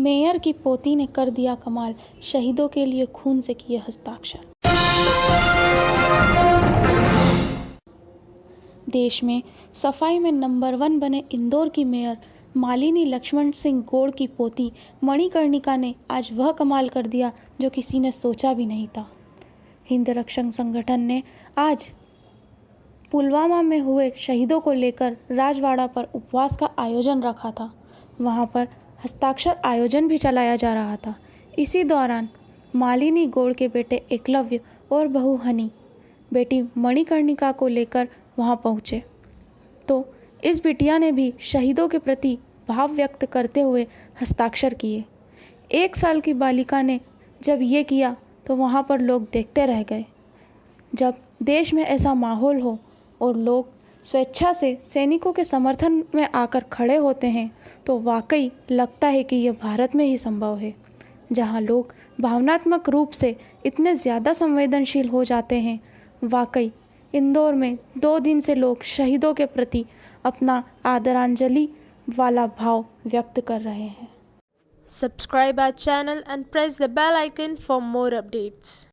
Mayor की पोती ने कर दिया कमाल, शहीदों के लिए खून से किए हस्ताक्षर। देश में सफ़ाई में नंबर वन बने इंदौर की मेयर, मालिनी लक्ष्मण सिंह गोड़ की पोती मणिकर्णिका ने आज वह कमाल कर दिया जो किसी ने सोचा भी नहीं था। हिंद रक्षक संगठन ने आज पुलवामा में हुए शहीदों को लेकर राजवाड़ा पर उपवास का आयोजन रखा था। वहाँ पर हस्ताक्षर आयोजन भी चलाया जा रहा था। इसी दौरान मालिनी गोड़ के बेटे एकलव्य और बहू हनी, बेटी मणिकर्णिका को लेकर वहाँ पहुँचे। तो इस बिटिया ने भी शहीदों के प्रति भाव व्यक्त करते हुए हस्ताक्षर किए। एक साल की बालिका ने जब ये किया तो वहाँ पर लोग देखते रह गए। जब देश में ऐसा माहौल हो और लोग स्वेच्छा से सैनिकों के समर्थन में आकर खड़े होते हैं तो वाकई लगता है कि यह भारत में ही संभव है, जहाँ लोग भावनात्मक रूप से इतने ज़्यादा संवेदनशील हो जाते हैं वाकई, इंदौर में दो दिन से लोग शहीदों के प्रति अपना आदरांजलि वाला भाव व्यक्त कर रहे हैं Subscribe our channel and press the bell icon for more updates.